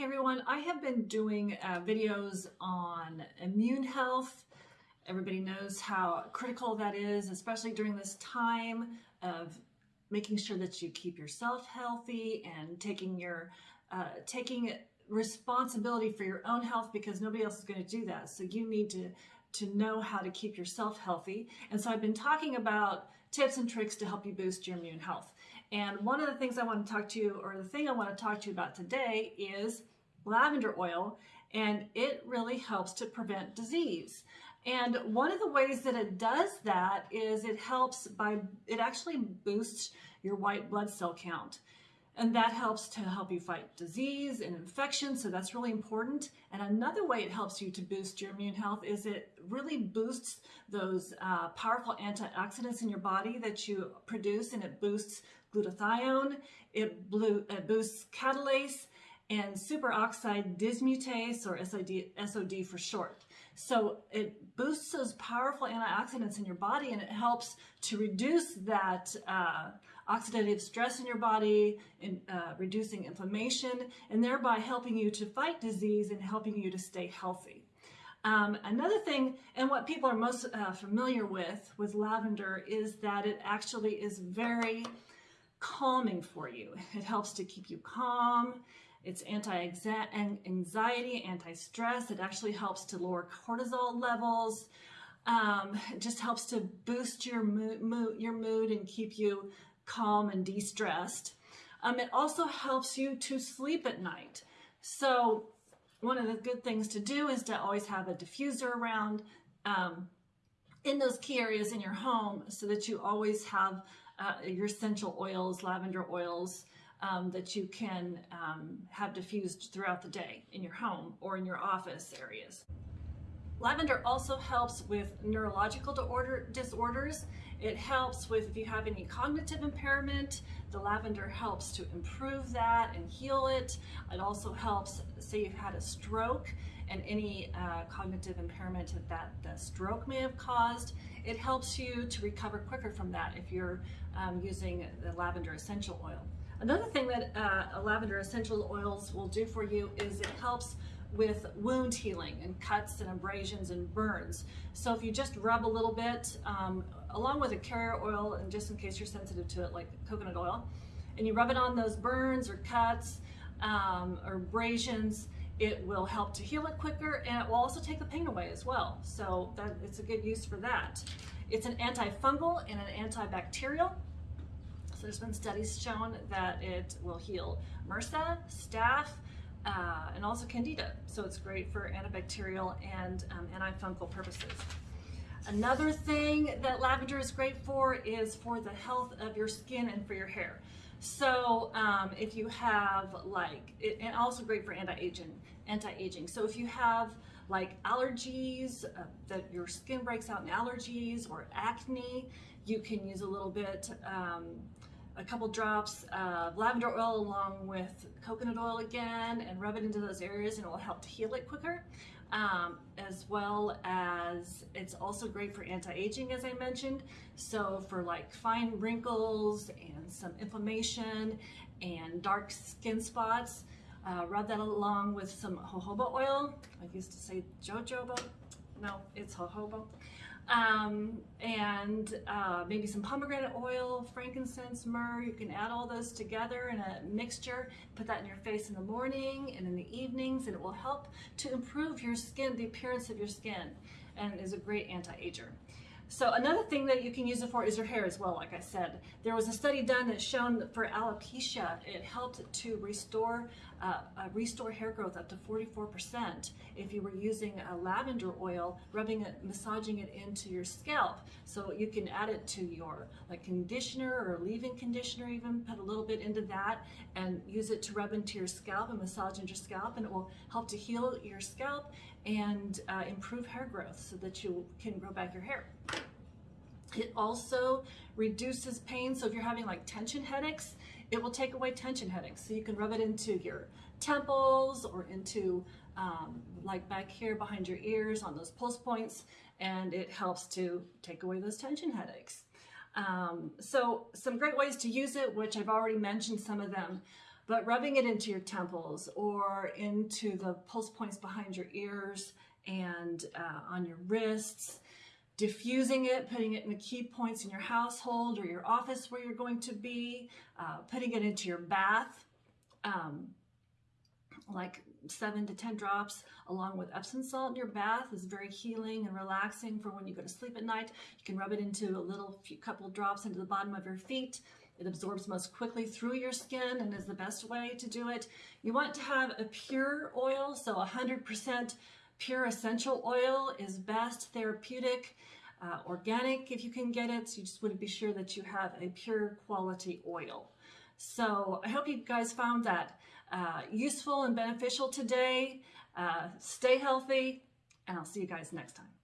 Hey everyone, I have been doing uh, videos on immune health. Everybody knows how critical that is, especially during this time of making sure that you keep yourself healthy and taking your uh, taking responsibility for your own health because nobody else is going to do that. So you need to to know how to keep yourself healthy. And so I've been talking about tips and tricks to help you boost your immune health. And one of the things I want to talk to you, or the thing I want to talk to you about today is lavender oil, and it really helps to prevent disease. And one of the ways that it does that is it helps by, it actually boosts your white blood cell count. And that helps to help you fight disease and infection, so that's really important. And another way it helps you to boost your immune health is it really boosts those uh, powerful antioxidants in your body that you produce, and it boosts glutathione, it, blue, it boosts catalase, and superoxide dismutase, or SOD, SOD for short. So it boosts powerful antioxidants in your body and it helps to reduce that uh, oxidative stress in your body, and uh, reducing inflammation, and thereby helping you to fight disease and helping you to stay healthy. Um, another thing, and what people are most uh, familiar with with lavender is that it actually is very calming for you. It helps to keep you calm. It's anti-anxiety, anti-stress. It actually helps to lower cortisol levels. Um, just helps to boost your mood, mood, your mood and keep you calm and de-stressed. Um, it also helps you to sleep at night. So one of the good things to do is to always have a diffuser around um, in those key areas in your home so that you always have uh, your essential oils, lavender oils, um, that you can um, have diffused throughout the day in your home or in your office areas. Lavender also helps with neurological disorders. It helps with if you have any cognitive impairment, the lavender helps to improve that and heal it. It also helps, say you've had a stroke and any uh, cognitive impairment that the stroke may have caused, it helps you to recover quicker from that if you're um, using the lavender essential oil. Another thing that uh, lavender essential oils will do for you is it helps with wound healing and cuts and abrasions and burns. So if you just rub a little bit um, along with a carrier oil and just in case you're sensitive to it like coconut oil and you rub it on those burns or cuts um, or abrasions it will help to heal it quicker and it will also take the pain away as well. So that it's a good use for that. It's an antifungal and an antibacterial. So there's been studies shown that it will heal MRSA, staph, uh, and also candida. So it's great for antibacterial and um, antifungal purposes. Another thing that lavender is great for is for the health of your skin and for your hair. So um, if you have like, it, and also great for anti-aging, anti-aging. So if you have like allergies, uh, that your skin breaks out in allergies or acne, you can use a little bit um, a couple drops of lavender oil along with coconut oil again and rub it into those areas and it will help to heal it quicker. Um, as well as it's also great for anti-aging as I mentioned. So for like fine wrinkles and some inflammation and dark skin spots, uh, rub that along with some jojoba oil. I used to say jojoba, no, it's jojoba um, and uh, maybe some pomegranate oil, frankincense, myrrh. You can add all those together in a mixture, put that in your face in the morning and in the evenings, and it will help to improve your skin, the appearance of your skin, and is a great anti-ager. So another thing that you can use it for is your hair as well, like I said. There was a study done that shown that for alopecia, it helped to restore uh, uh, restore hair growth up to 44% if you were using a lavender oil, rubbing it, massaging it into your scalp. So you can add it to your like conditioner or leave-in conditioner even, put a little bit into that and use it to rub into your scalp and massage into your scalp and it will help to heal your scalp and uh, improve hair growth so that you can grow back your hair. It also reduces pain. So if you're having like tension headaches, it will take away tension headaches. So you can rub it into your temples or into um, like back here behind your ears on those pulse points and it helps to take away those tension headaches. Um, so some great ways to use it, which I've already mentioned some of them. but rubbing it into your temples or into the pulse points behind your ears and uh, on your wrists, diffusing it, putting it in the key points in your household or your office where you're going to be, uh, putting it into your bath, um, like seven to 10 drops along with Epsom salt in your bath is very healing and relaxing for when you go to sleep at night. You can rub it into a little few couple drops into the bottom of your feet. It absorbs most quickly through your skin and is the best way to do it. You want to have a pure oil, so 100% pure essential oil is best, therapeutic, uh, organic if you can get it. So you just want to be sure that you have a pure quality oil. So I hope you guys found that uh, useful and beneficial today. Uh, stay healthy, and I'll see you guys next time.